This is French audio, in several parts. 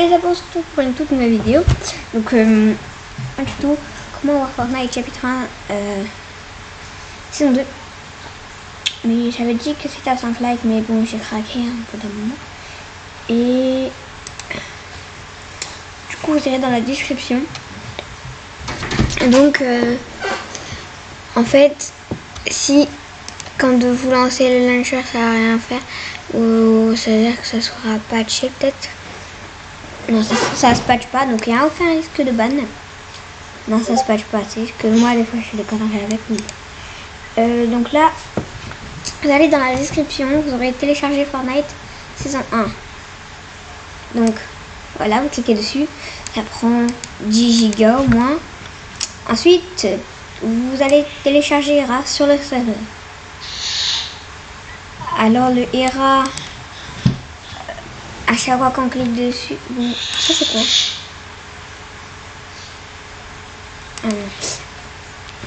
les surtout pour une toute nouvelle vidéo. Donc, euh, un tuto comment voir Fortnite chapitre 1 euh, saison 2. Mais j'avais dit que c'était à 5 likes, mais bon, j'ai craqué un peu d'un moment. Et du coup, vous irez dans la description. Donc, euh, en fait, si quand vous lancez le launcher, ça va rien faire, ou ça veut dire que ça sera patché peut-être. Non, ça, se patche pas, donc il n'y a aucun risque de ban. Non, ça se patche pas, c'est que moi, des fois, je fais des conneries avec lui. Euh, donc là, vous allez dans la description, vous aurez téléchargé Fortnite saison 1. Donc, voilà, vous cliquez dessus, ça prend 10 gigas au moins. Ensuite, vous allez télécharger ERA sur le serveur. Alors le ERA, à chaque fois qu'on clique dessus, ça c'est quoi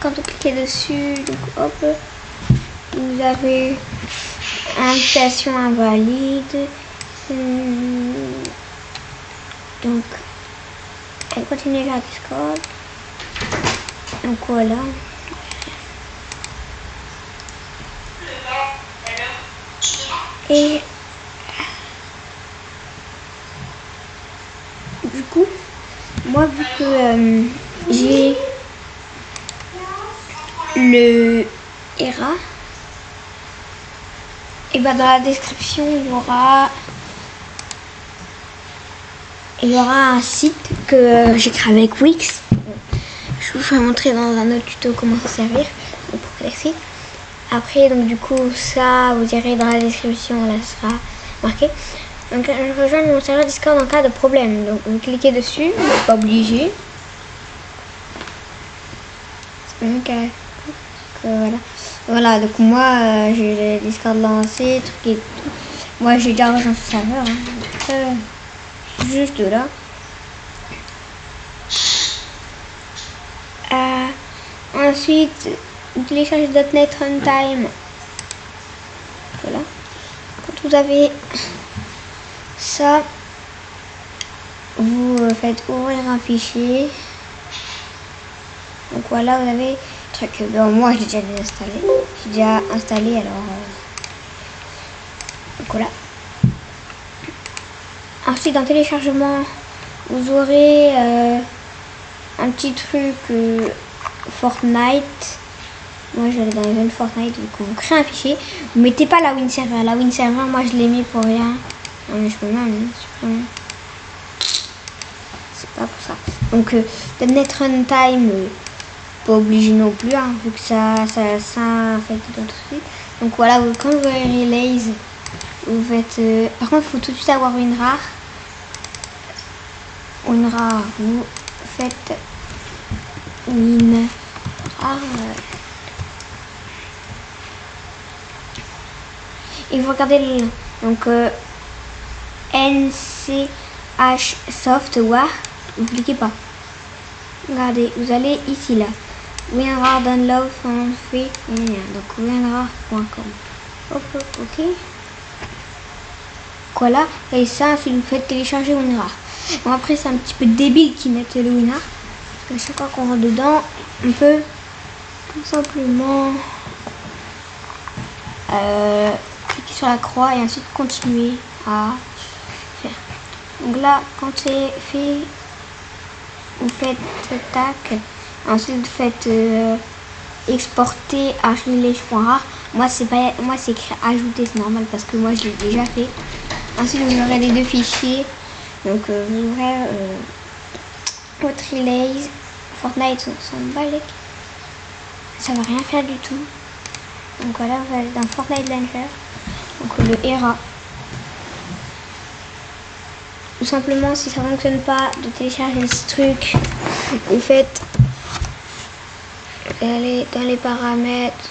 Quand vous cliquez dessus, donc hop, vous avez invitation invalide. Donc, elle continue la Discord. Donc voilà. Et du coup, moi vu que euh, j'ai le ERA, et ben dans la description il y aura il y aura un site que j'ai créé avec Wix. Je vous ferai montrer dans un autre tuto comment s'en servir pour. Après, donc du coup, ça, vous irez dans la description, là, sera marqué. Donc, je rejoins mon serveur Discord en cas de problème. Donc, vous cliquez dessus, vous n'êtes pas obligé. Même que, voilà. Voilà, donc moi, euh, j'ai le Discord lancé, truc et tout. Moi, j'ai déjà rejoint ce serveur. Hein. Euh, juste là. Euh, ensuite, téléchargez .NET Runtime. Voilà. Quand vous avez ça, vous faites ouvrir un fichier. Donc voilà, vous avez truc. Bon, moi, j'ai déjà installé. J'ai déjà installé, alors. Euh, donc voilà. Ensuite, dans téléchargement, vous aurez euh, un petit truc euh, Fortnite moi, je vais dans Event Fortnite, donc vous créez un fichier. Vous mettez pas la WinServer. La WinServer, moi, je l'ai mis pour rien. Non, mais je peux même, C'est pas pour ça. Donc, euh, .NET Runtime, euh, pas obligé non plus, hein, vu que ça, ça, ça fait d'autres trucs. Donc voilà, vous, quand vous avez Relays, vous faites... Euh, par contre, il faut tout de suite avoir une rare. Une rare, vous faites une rare... et vous regardez le Donc, euh, NCH Software, vous cliquez pas. Regardez, vous allez ici là. WinRAR download from free. Donc winrar.com. Hop, ok. Voilà. Et ça, si vous faites télécharger WinRAR. Bon, après, c'est un petit peu débile qui mettent le WinRAR. Parce que chaque fois qu'on rentre dedans, on peut tout simplement euh, sur la croix et ensuite continuer à. Donc là, quand c'est fait, vous faites tac, ensuite vous faites euh, exporter à. Moi c'est pas moi c'est écrit ajouter, c'est normal parce que moi je l'ai déjà fait. Ensuite vous aurez les deux fichiers. Donc euh, vous aurez euh, votre relays, Fortnite son balèque. Ça va rien faire du tout. Donc voilà, vous allez dans Fortnite Launcher donc le ERA. Tout simplement, si ça ne fonctionne pas, de télécharger ce truc, vous faites, vous allez dans les paramètres,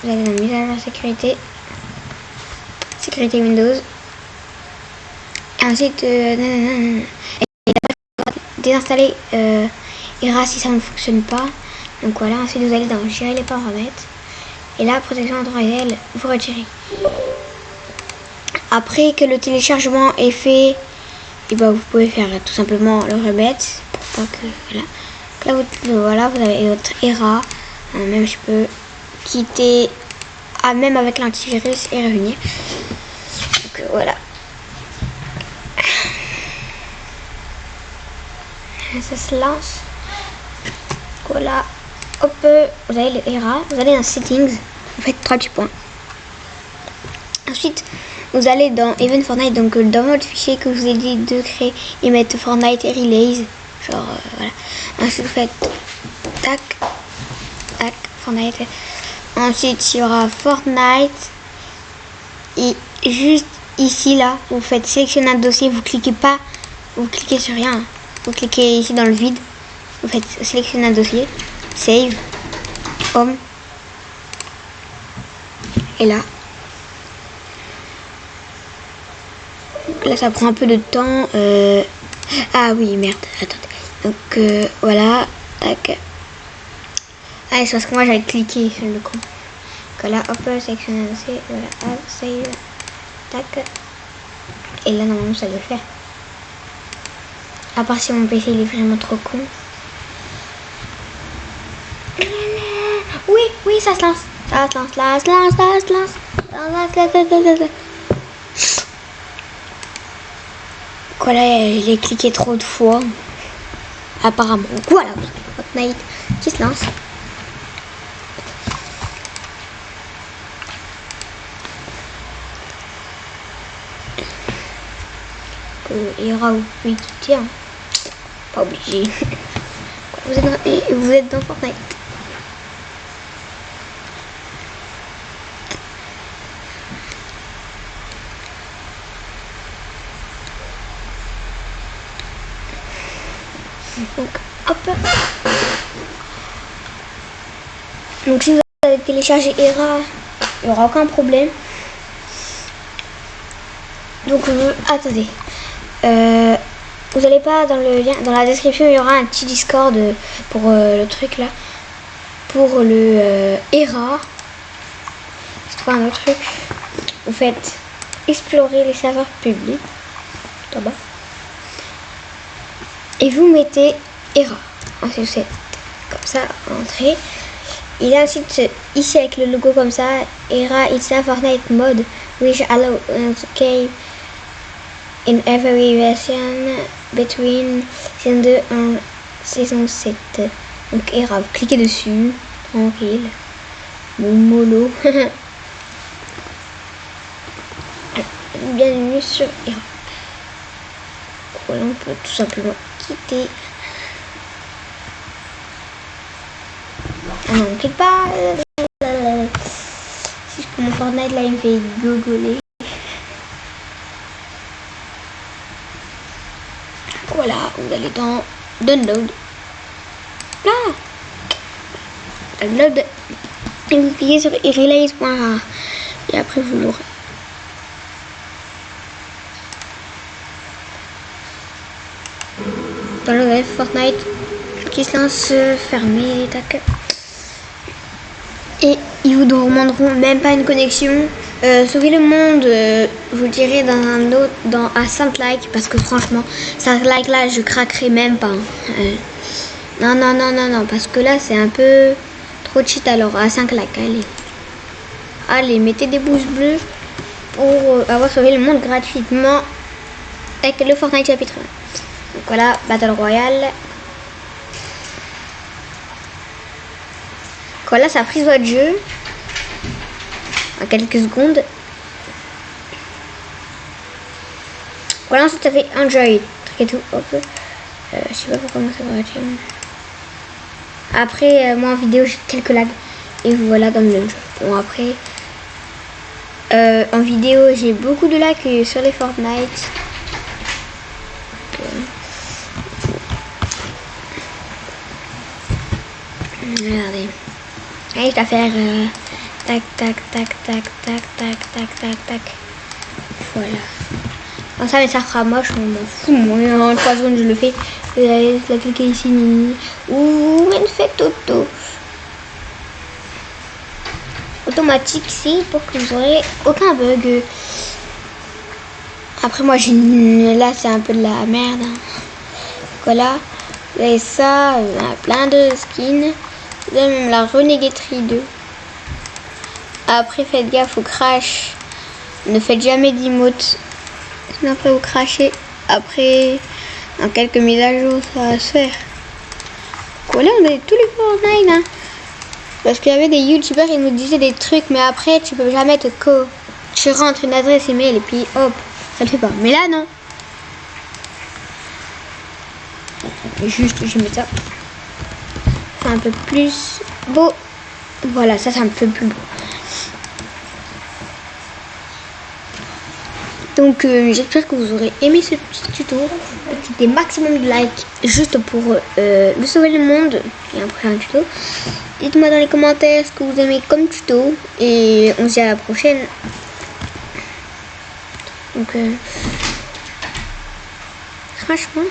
vous allez dans mise à jour sécurité, sécurité Windows, et ensuite, euh, désinstaller euh, ERA si ça ne fonctionne pas. Donc voilà, ensuite vous allez dans gérer les paramètres. Et là, protection Android, vous retirez. Après que le téléchargement est fait, et bah vous pouvez faire tout simplement le remet pour pas que voilà. Là vous, voilà, vous avez votre ERA. Euh, même je peux quitter ah, même avec l'antivirus et revenir. Donc euh, voilà. Ça se lance. Voilà. Hop, vous avez le ERA, vous allez dans Settings, vous faites trois petits points. Vous allez dans Event Fortnite, donc euh, dans votre fichier que je vous ai dit de créer et mettre Fortnite et Relays. Genre, euh, voilà. Ensuite, vous faites tac, tac, Fortnite. Ensuite, il y aura Fortnite. Et juste ici, là, vous faites sélectionner un dossier, vous cliquez pas, vous cliquez sur rien. Vous cliquez ici dans le vide, vous faites sélectionner un dossier, save, home. Et là, là ça prend un peu de temps. Euh, ah oui, merde, attendez. Donc euh, voilà, tac. Ah, c'est parce que moi j'avais cliqué sur le con. Donc là, hop, sélectionner dossier, voilà, hop, save, tac. Et là, normalement, ça doit faire. À part si mon PC il est vraiment trop con. Oui, oui, ça se lance. Ça se lance, ça se lance, ça se lance. Ça se lance, Voilà, j'ai cliqué trop de fois. Apparemment. Voilà, Fortnite qui se lance. il y aura oui qui tient. Pas obligé. Vous êtes dans, vous êtes dans Fortnite. Donc, hop. Donc, si vous avez téléchargé ERA, il n'y aura aucun problème. Donc, euh, attendez. Euh, vous allez pas dans le lien, dans la description, il y aura un petit Discord pour euh, le truc là. Pour le ERA. C'est trouve un autre truc. Vous faites explorer les serveurs publics. Bas et vous mettez ERA. Ensuite, vous comme ça, entrée. Il a ensuite ici avec le logo comme ça, ERA it's a Fortnite mode which allow escape in every version between saison 2 et saison 7. Donc ERA, vous cliquez dessus, tranquille. Mollo. Bienvenue sur ERA. On peut tout simplement quitter. Ah pas. Si je mon Fortnite, là, il me fait gogoler. Voilà, vous allez dans Download. Là Download. Et vous cliquez sur relays.ra. Et après, vous l'aurez. Dans le Fortnite qui se lance fermé. Et ils vous demanderont même pas une connexion. Euh, sauver le monde, euh, vous direz dans un autre, dans à 5 likes, parce que franchement, 5 likes là, je craquerai même pas. Hein. Euh, non, non, non, non, non, parce que là, c'est un peu trop cheat alors, à 5 likes, allez. Allez, mettez des pouces bleus pour avoir sauvé le monde gratuitement avec le Fortnite chapitre 1. Voilà, Battle Royale. Voilà, ça a pris votre jeu. En quelques secondes. Voilà, ensuite ça fait Enjoy. Truc et tout. Hop. Euh, je sais pas pourquoi ça va Après, euh, moi en vidéo, j'ai quelques lags. Et voilà dans le jeu. Bon, après. Euh, en vidéo, j'ai beaucoup de lags sur les Fortnite. Regardez. Allez, je vais faire euh, tac, tac, tac, tac, tac, tac, tac, tac, tac. Voilà. Ça, mais ça fera moche, on m'en fout. Moi, en 3 secondes, je le fais. Vous allez la cliquer ici. Ou une faites auto. Automatique ici pour que vous aurez aucun bug. Après, moi, j'ai là, c'est un peu de la merde. hein. Voilà. Avez ça, plein de skins. Même la Renegaterie 2. Après, faites gaffe au crash. Ne faites jamais d'emotes. Sinon, après, vous crachez. Après, dans quelques mises à jour, ça va se faire. Voilà, on a tous les Fortnite. Hein. Parce qu'il y avait des youtubeurs qui nous disaient des trucs, mais après, tu peux jamais te co. Tu rentres une adresse email et puis hop, ça le fait pas. Mais là, non. Juste, je mets ça. Un peu plus beau. Voilà, ça, c'est un peu plus beau. Donc, euh, j'espère que vous aurez aimé ce petit tuto. Des maximum de likes juste pour euh, le sauver le monde et un prochain tuto. Dites-moi dans les commentaires ce que vous aimez comme tuto. Et on se dit à la prochaine. Donc, euh, franchement,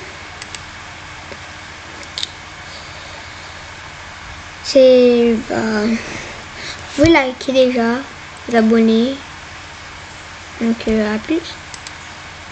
c'est. Bah, vous liker déjà, vous abonner. Donc, euh, à plus.